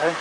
Okay?